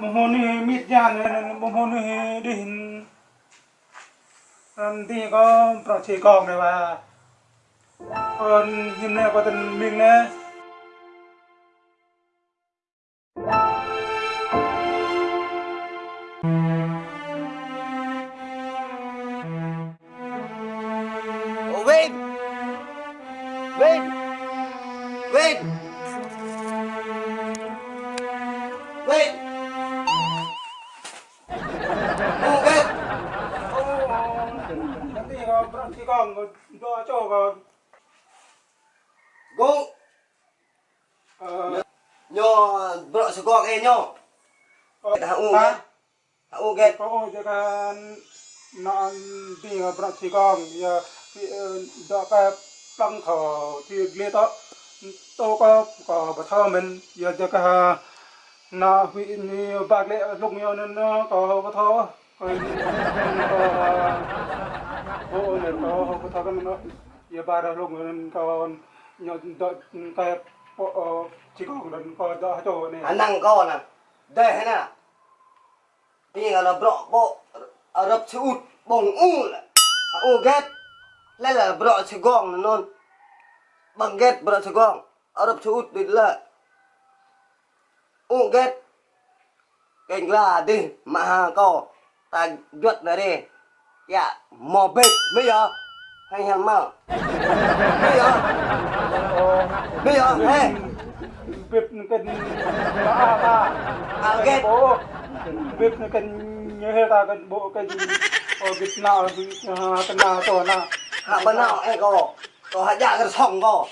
mohon mit jan mohon din nanti có pro chỉ con này và còn hôm nay có tình mình nè Ồ, Vin nanti có pro chỉ con do cho có Gung ờ. Nyo Bro sự con e nyo có Hạ u Hạ u ghét có cho cái nó đi có pro chỉ con giờ do cái tăng thọ thì liên đó. Tôi có có bờ thơ mình giờ cho cái nó bị bạc lệ lúc nhiều nên nó có bờ thơ còn có ô nè Đây thế nè bro rập u là u ghét. Lên là bro sự con là Bằng ghét bro sự con rập đi là U get Cảnh là đi, Mà hà co Ta duật ra đi. Dạ Mò bệt Bây giờ Hay hẳn mà Bây giờ Bây giờ Ê việc cần ba ba À ghét bố việc cần nhớ ta cần bộ cần ở nào việc cần nào cho nào Hạ bên nào em có Có hạ dạ cái sòng có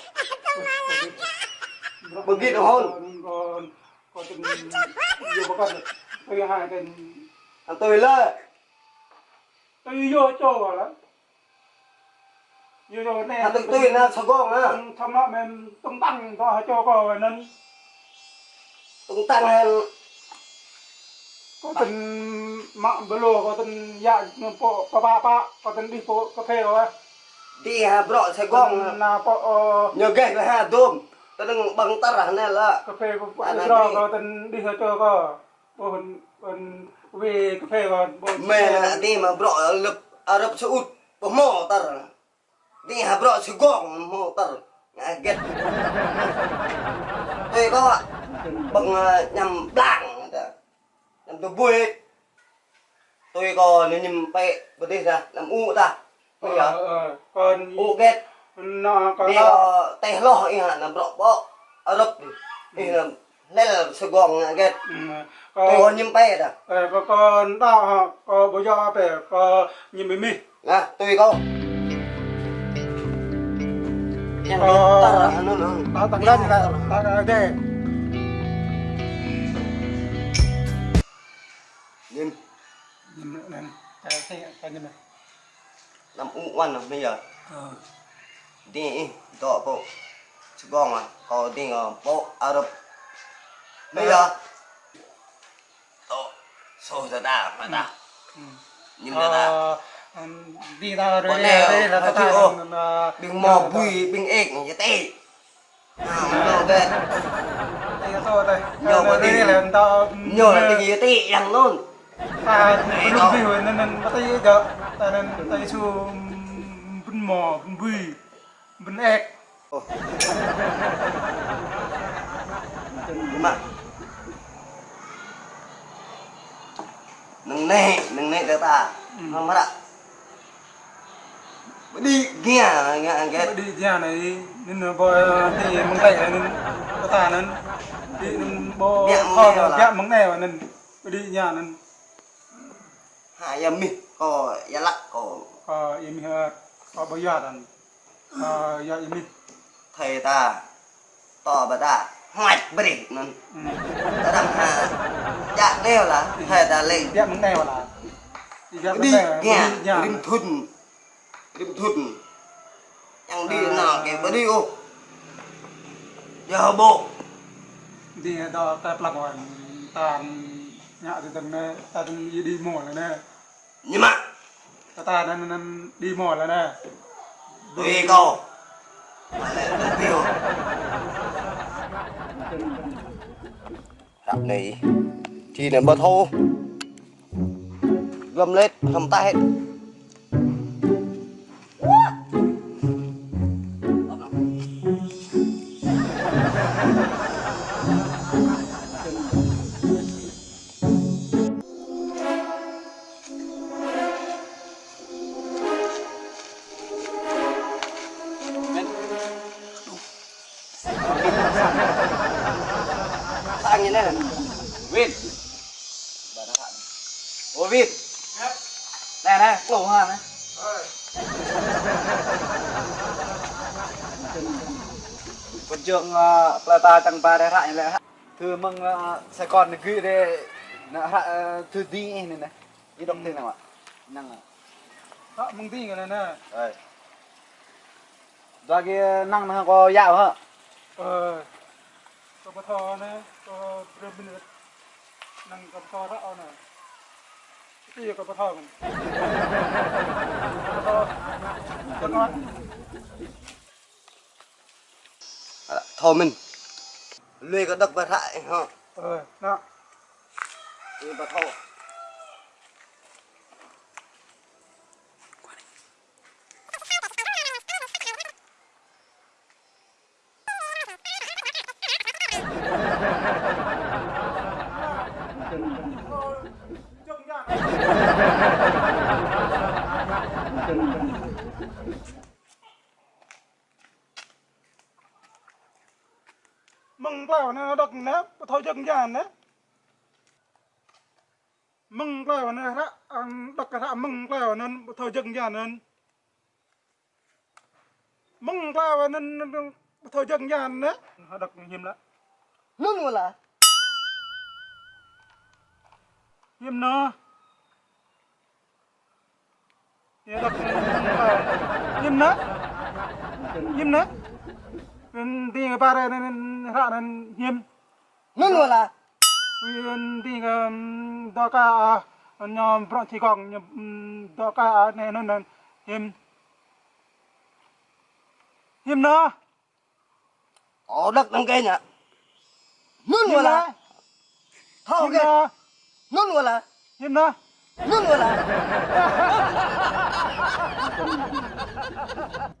Bởi vì nó hôn. còn cần nhiều bác con tôi hai cần tôi lơ tôi vô cho vào đó vô cho Thằng tôi tôi nó sòng con á thằng nó mình tung tăng cho cho có nên. Tung tăng hay có tình mạng bơ có tình dạ pa pa pa có tình đi phố cà phê rồi. Đi hà bro xe con na po Nhờ ghét là hà đôm Tôi đừng bằng tắt ra này là. Cà phê có À, có là có tình đi theo cho có còn còn về cà phê còn Mẹ là đi mà ở lập Ở rập sự ụt Bỏ Đi hà con mò tắt ra Ngã ghét. Tôi có Bằng ờ, nhằm blanc Nhằm tôi vui Tôi có nếu nhầm bệ Bật đi ra Làm u ta. Bây giờ ờ còn u ghét. nó có đi có tay lo ý hả làm bó ở rập đi lên là sài gòn ghét Ừ, tôi có có nhâm bay à ờ, có con đó có bây giờ phải có nhìn mình mi nè tôi có Nhằm Ờ. biết ta là nó nó đó tặng lên là ta cái nhìn nhìn nữa này cái cái cái nhìn này làm u quan rồi bây giờ ờ đi đó bộ sài gòn mà có đi ở bộ ở rập bây giờ. Sôi ra ta mà ta. Ừ. nhìn ra ta. Ờ, đi ra rồi đây là ta ta đừng mò bùi bình ếch như thế nào nó ghét đây. Là đây. Nhiều là ta tình như thế rằng luôn. ta lúc đi rồi nên nên ta thấy giờ ta nên ta chú bên mò bên bùi bên ếch. Mà nâng nè nâng nè cho ta không mất ạ. Đi nghe nghe ghét đi nhà này nên là bò thì mong tay nên có ta nên. Đi nên bò kho là- dạ mong nèo nên đi nhà nên. Hai giờ mi có giá lắc có có im hơ có bao giờ đàn. Có giờ im thầy ta to bà ta hoạch bà đi nên ừ. Ta đâm hà dạ đeo là thầy ta lên dạ mong nèo là đi dạ đi nhà đêm thun đêm thun chẳng đi nào cái bà đi ô. Giờ bộ? Đi đó ta plug vào ta nhà thì tầng này ta tầng đi mò rồi nè. Nhưng mà ta ta nên nên đi mò rồi nè. Tùy cô mà lại tiêu đập này thì này bờ thô. Gâm lết, hầm tay. hết Ô Vin Này này, lẩu hoa này Quân trưởng uh, Plata tăng ba đại hại lại Thư mừng uh, Sài Gòn gửi đây thư tí này này. Đi động thế nào ạ? Năng à Đó, mừng tin cái này nè. Đây Ra cái năng nó có dạo hả? Ờ, có bát thò nè, có rơm bên nữa. Năng có bát thò đó nè. Mình. Bát thò. Cho ngon. thôi mình lùi có đập vào hại hả Ờ, đó. lùi vào thô mừng vào nó đực nè thôi chừng nha nè. Mừng vào nè ra đực cái ra mừng vào nó thôi chừng nha nè. Mừng vào nó thôi chừng nha nè. Đực hiểm lắm. Mà là hiểm nó ya đực hiểm nó hiểm nó đi cái ba đây ra nó hiểm nương mà là Uyên đi cái đó cả nhóm bọn thì còn đó cả này nó là hiểm hiểm nó có đất đằng kia nhỉ? Là nó thao kia nó nương mà là hiểm nó nương mà là